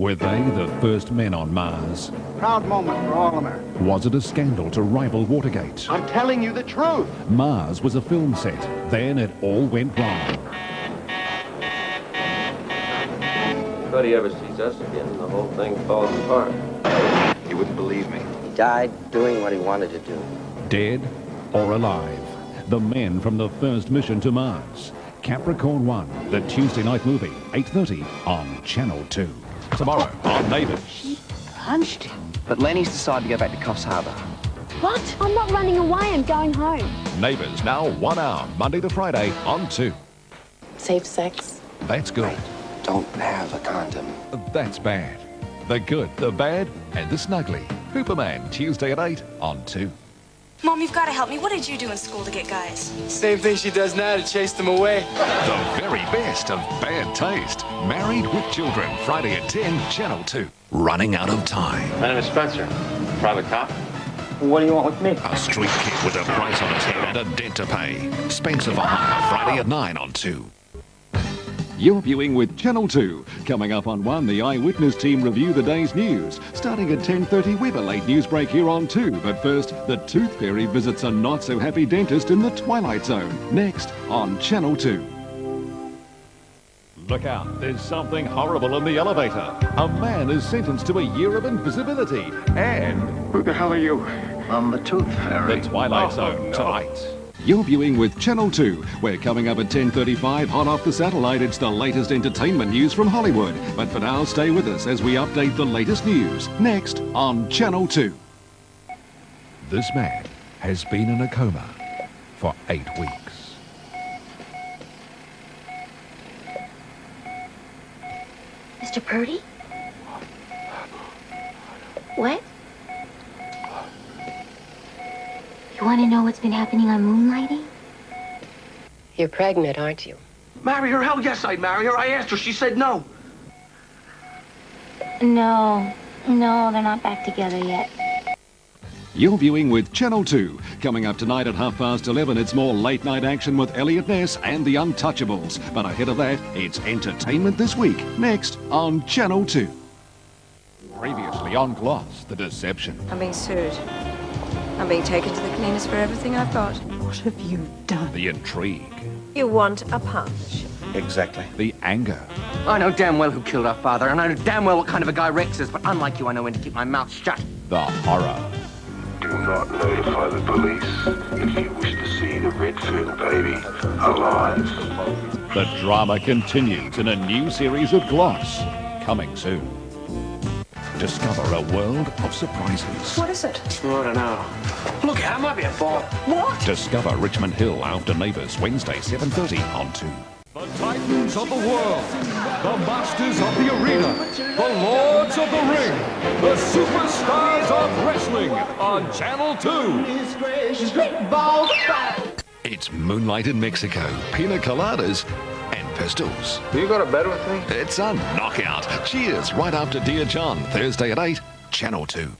Were they the first men on Mars? Proud moment for all Americans. Was it a scandal to rival Watergate? I'm telling you the truth. Mars was a film set. Then it all went wrong. But he ever sees us again, the whole thing falls apart. You wouldn't believe me. He died doing what he wanted to do. Dead or alive? The men from the first mission to Mars. Capricorn 1, the Tuesday night movie, 8.30 on Channel 2. Tomorrow on Neighbours. Punched him. But Lenny's decided to go back to Coffs Harbour. What? I'm not running away, I'm going home. Neighbours now one hour, Monday to Friday on 2. Safe sex. That's good. Don't have a condom. That's bad. The good, the bad, and the snuggly. Hooperman, Tuesday at 8 on 2. Mom, you've got to help me. What did you do in school to get guys? Same thing she does now to chase them away. The very best of bad taste. Married with Children, Friday at 10, Channel 2. Running out of time. My name is Spenser. Private cop. What do you want with me? A street kid with a price on his head and a debt to pay. Spenser for Hire, Friday at 9 on 2. You're viewing with Channel 2. Coming up on 1, the Eyewitness team review the day's news. Starting at 10.30 with a late news break here on 2. But first, the Tooth Fairy visits a not-so-happy dentist in the Twilight Zone. Next on Channel 2. Look out, there's something horrible in the elevator. A man is sentenced to a year of invisibility. And Who the hell are you? I'm the Tooth Fairy. the Twilight oh, Zone tonight. You're viewing with Channel 2. We're coming up at 10.35, hot off the satellite. It's the latest entertainment news from Hollywood. But for now, stay with us as we update the latest news. Next on Channel 2. This man has been in a coma for eight weeks. Mr. Purdy? What? You want to know what's been happening on Moonlighting? You're pregnant, aren't you? Marry her? Hell yes, I'd marry her. I asked her. She said no. No. No, they're not back together yet. You're viewing with Channel 2. Coming up tonight at half past 11, it's more late night action with Eliot Ness and the Untouchables. But ahead of that, it's entertainment this week. Next on Channel 2. Previously on Gloss, The Deception. I'm being sued. I'm being taken to the cleaners for everything I've got. What have you done? The intrigue. You want a punch? Exactly. The anger. I know damn well who killed our father, and I know damn well what kind of a guy Rex is, but unlike you, I know when to keep my mouth shut. The horror. Do not notify the police if you wish to see the Redfield baby alive. The drama continues in a new series of Gloss. Coming soon. Discover a world of surprises. What is it? I don't know. Look, I might be a ball. Discover Richmond Hill after Neighbours Wednesday 7.30 on 2. The Titans of the world, the Masters of the Arena, the Lords of the Ring, the Superstars of Wrestling on Channel 2. It's Moonlight in Mexico, pina coladas, and pistols. You got a bet with me? It's a knockout. Cheers right after Dear John, Thursday at 8, Channel 2.